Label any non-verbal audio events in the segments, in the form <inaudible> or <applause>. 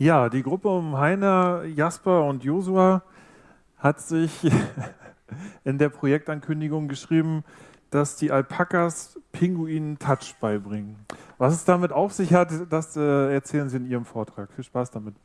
Ja, die Gruppe um Heiner, Jasper und Josua hat sich <laughs> in der Projektankündigung geschrieben, dass die Alpakas Pinguinen Touch beibringen. Was es damit auf sich hat, das äh, erzählen Sie in Ihrem Vortrag. Viel Spaß damit.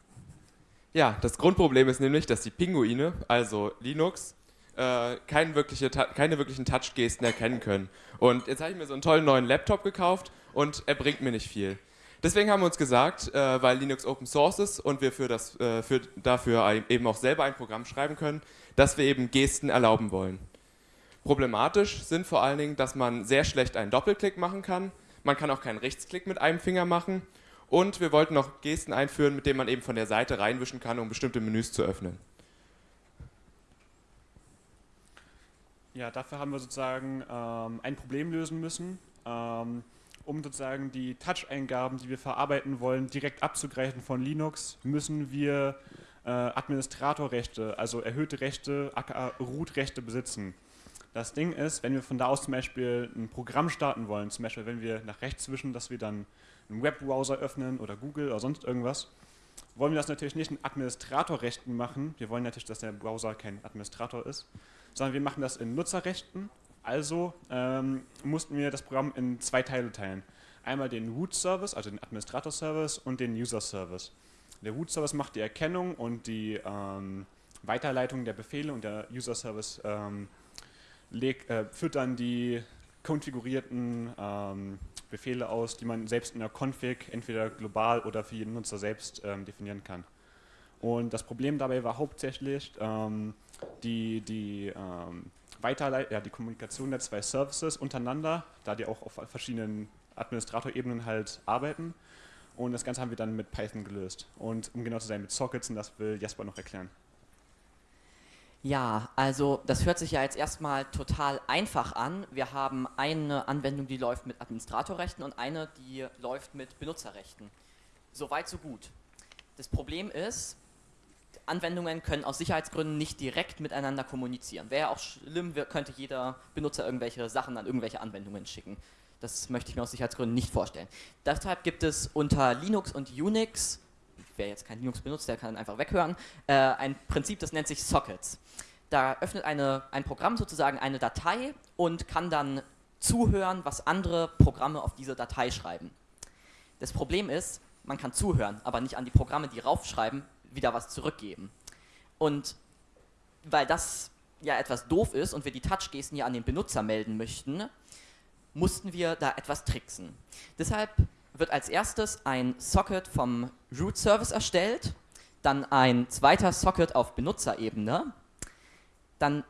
Ja, das Grundproblem ist nämlich, dass die Pinguine, also Linux, äh, keine, wirkliche, keine wirklichen Touch-Gesten erkennen können. Und jetzt habe ich mir so einen tollen neuen Laptop gekauft und er bringt mir nicht viel. Deswegen haben wir uns gesagt, äh, weil Linux Open Source ist und wir für das, äh, für, dafür eben auch selber ein Programm schreiben können, dass wir eben Gesten erlauben wollen. Problematisch sind vor allen Dingen, dass man sehr schlecht einen Doppelklick machen kann. Man kann auch keinen Rechtsklick mit einem Finger machen. Und wir wollten noch Gesten einführen, mit denen man eben von der Seite reinwischen kann, um bestimmte Menüs zu öffnen. Ja, dafür haben wir sozusagen ähm, ein Problem lösen müssen, ähm, um sozusagen die Touch-Eingaben, die wir verarbeiten wollen, direkt abzugreifen von Linux, müssen wir äh, Administratorrechte, also erhöhte Rechte, aka Root-Rechte besitzen. Das Ding ist, wenn wir von da aus zum Beispiel ein Programm starten wollen, zum Beispiel wenn wir nach rechts wischen, dass wir dann einen Webbrowser öffnen oder Google oder sonst irgendwas, wollen wir das natürlich nicht in Administratorrechten machen. Wir wollen natürlich, dass der Browser kein Administrator ist, sondern wir machen das in Nutzerrechten. Also ähm, mussten wir das Programm in zwei Teile teilen. Einmal den Root-Service, also den Administrator-Service und den User-Service. Der Root-Service macht die Erkennung und die ähm, Weiterleitung der Befehle und der User-Service ähm, äh, führt dann die konfigurierten ähm, Befehle aus, die man selbst in der Config entweder global oder für jeden Nutzer selbst ähm, definieren kann. Und das Problem dabei war hauptsächlich ähm, die, die, ähm, Weiterleit ja, die Kommunikation der zwei Services untereinander, da die auch auf verschiedenen Administratorebenen halt arbeiten. Und das Ganze haben wir dann mit Python gelöst. Und um genau zu sein, mit Sockets, und das will Jasper noch erklären. Ja, also das hört sich ja jetzt erstmal total einfach an. Wir haben eine Anwendung, die läuft mit Administratorrechten und eine, die läuft mit Benutzerrechten. Soweit, so gut. Das Problem ist, Anwendungen können aus Sicherheitsgründen nicht direkt miteinander kommunizieren. Wäre auch schlimm, könnte jeder Benutzer irgendwelche Sachen an irgendwelche Anwendungen schicken. Das möchte ich mir aus Sicherheitsgründen nicht vorstellen. Deshalb gibt es unter Linux und Unix wer jetzt kein Linux benutzt, der kann einfach weghören, äh, ein Prinzip, das nennt sich Sockets. Da öffnet eine, ein Programm sozusagen eine Datei und kann dann zuhören, was andere Programme auf diese Datei schreiben. Das Problem ist, man kann zuhören, aber nicht an die Programme, die raufschreiben, wieder was zurückgeben. Und weil das ja etwas doof ist und wir die Touch-Gesten ja an den Benutzer melden möchten, mussten wir da etwas tricksen. Deshalb wird als erstes ein Socket vom Root Service erstellt, dann ein zweiter Socket auf Benutzerebene, dann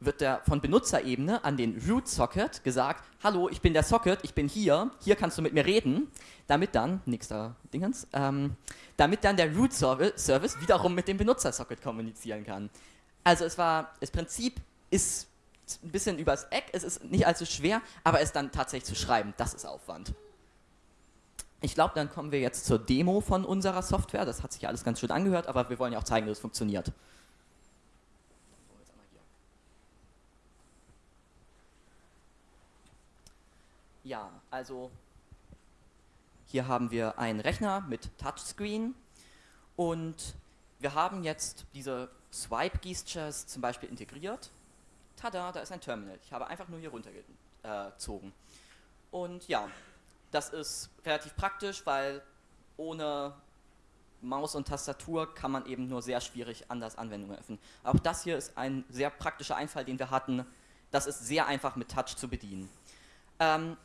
wird der von Benutzerebene an den Root Socket gesagt, hallo, ich bin der Socket, ich bin hier, hier kannst du mit mir reden, damit dann, nächster Dingens, ähm, damit dann der Root Service wiederum mit dem Benutzer-Socket kommunizieren kann. Also es war, das Prinzip ist ein bisschen übers Eck, es ist nicht allzu schwer, aber es dann tatsächlich zu schreiben, das ist Aufwand. Ich glaube, dann kommen wir jetzt zur Demo von unserer Software. Das hat sich alles ganz schön angehört, aber wir wollen ja auch zeigen, dass es funktioniert. Ja, also hier haben wir einen Rechner mit Touchscreen und wir haben jetzt diese Swipe-Gestures zum Beispiel integriert. Tada, da ist ein Terminal. Ich habe einfach nur hier runtergezogen. Und ja, das ist relativ praktisch, weil ohne Maus und Tastatur kann man eben nur sehr schwierig anders Anwendungen öffnen. Auch das hier ist ein sehr praktischer Einfall, den wir hatten. Das ist sehr einfach mit Touch zu bedienen. Ähm,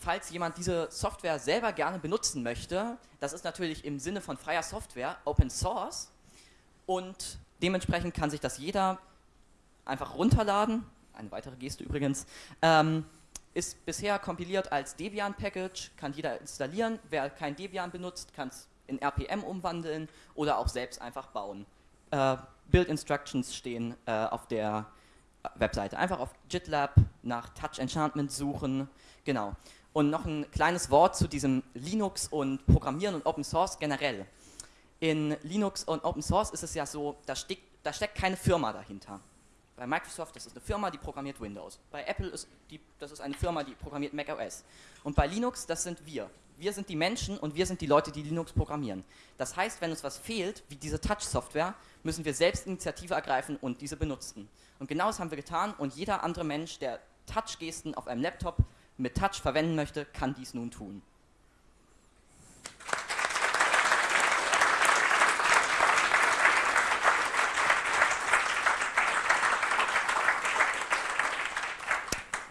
falls jemand diese Software selber gerne benutzen möchte, das ist natürlich im Sinne von freier Software Open Source und dementsprechend kann sich das jeder einfach runterladen, eine weitere Geste übrigens, ähm, ist bisher kompiliert als Debian-Package, kann jeder installieren. Wer kein Debian benutzt, kann es in RPM umwandeln oder auch selbst einfach bauen. Äh, Build Instructions stehen äh, auf der Webseite. Einfach auf GitLab nach Touch Enchantment suchen. Genau. Und noch ein kleines Wort zu diesem Linux und Programmieren und Open Source generell. In Linux und Open Source ist es ja so, da steckt, da steckt keine Firma dahinter Bei Microsoft, das ist eine Firma, die programmiert Windows. Bei Apple ist die, das ist eine Firma, die programmiert macOS. Und bei Linux, das sind wir. Wir sind die Menschen und wir sind die Leute, die Linux programmieren. Das heißt, wenn uns was fehlt, wie diese Touch-Software, müssen wir selbst Initiative ergreifen und diese benutzen. Und genau das haben wir getan und jeder andere Mensch, der Touch-Gesten auf einem Laptop mit Touch verwenden möchte, kann dies nun tun.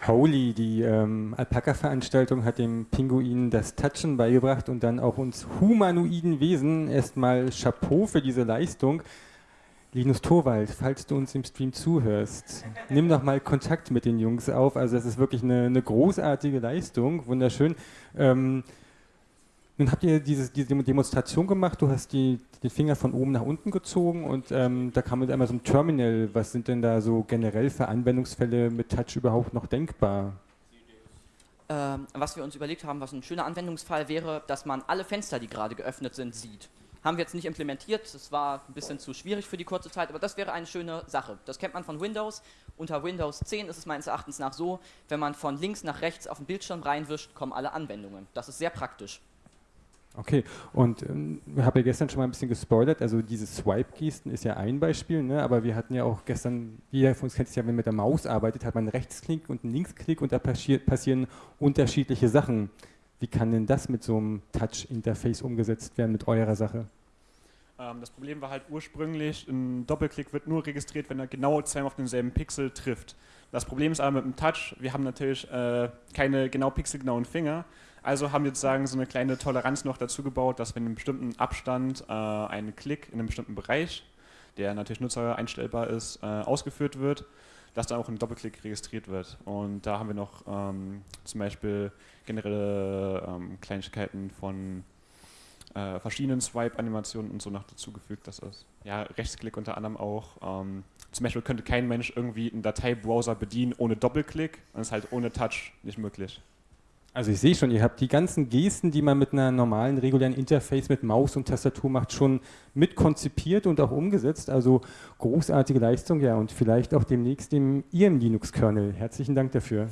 Holy, die ähm, Alpaka-Veranstaltung, hat dem Pinguin das Touchen beigebracht und dann auch uns humanoiden Wesen erstmal Chapeau für diese Leistung. Linus Torwald, falls du uns im Stream zuhörst, nimm doch mal Kontakt mit den Jungs auf. Also das ist wirklich eine, eine großartige Leistung, wunderschön. Ähm, nun habt ihr dieses, diese Demonstration gemacht, du hast die, den Finger von oben nach unten gezogen und ähm, da kam mit einmal so ein Terminal. Was sind denn da so generell für Anwendungsfälle mit Touch überhaupt noch denkbar? Ähm, was wir uns überlegt haben, was ein schöner Anwendungsfall wäre, dass man alle Fenster, die gerade geöffnet sind, sieht. Haben wir jetzt nicht implementiert, das war ein bisschen zu schwierig für die kurze Zeit, aber das wäre eine schöne Sache. Das kennt man von Windows. Unter Windows 10 ist es meines Erachtens nach so, wenn man von links nach rechts auf den Bildschirm reinwischt, kommen alle Anwendungen. Das ist sehr praktisch. Okay, und ähm, wir haben ja gestern schon mal ein bisschen gespoilert, also diese Swipe-Gesten ist ja ein Beispiel, ne? aber wir hatten ja auch gestern, jeder von uns kennt es ja, wenn man mit der Maus arbeitet, hat man einen Rechtsklick und einen Linksklick und da passieren unterschiedliche Sachen. Wie kann denn das mit so einem Touch-Interface umgesetzt werden mit eurer Sache? Ähm, das Problem war halt ursprünglich, ein Doppelklick wird nur registriert, wenn er genau zweimal auf denselben Pixel trifft. Das Problem ist aber mit dem Touch, wir haben natürlich äh, keine genau pixelgenauen Finger, also haben wir sozusagen so eine kleine Toleranz noch dazu gebaut, dass wenn in einem bestimmten Abstand äh, ein Klick in einem bestimmten Bereich, der natürlich Nutzer einstellbar ist, äh, ausgeführt wird, dass dann auch ein Doppelklick registriert wird. Und da haben wir noch ähm, zum Beispiel generelle ähm, Kleinigkeiten von äh, verschiedenen Swipe-Animationen und so noch dazugefügt. Das ist ja Rechtsklick unter anderem auch. Ähm, zum Beispiel könnte kein Mensch irgendwie einen Dateibrowser bedienen ohne Doppelklick. Das ist halt ohne Touch nicht möglich. Also ich sehe schon, ihr habt die ganzen Gesten, die man mit einer normalen, regulären Interface mit Maus und Tastatur macht, schon mit konzipiert und auch umgesetzt. Also großartige Leistung, ja, und vielleicht auch demnächst im Ihrem Linux-Kernel. Herzlichen Dank dafür.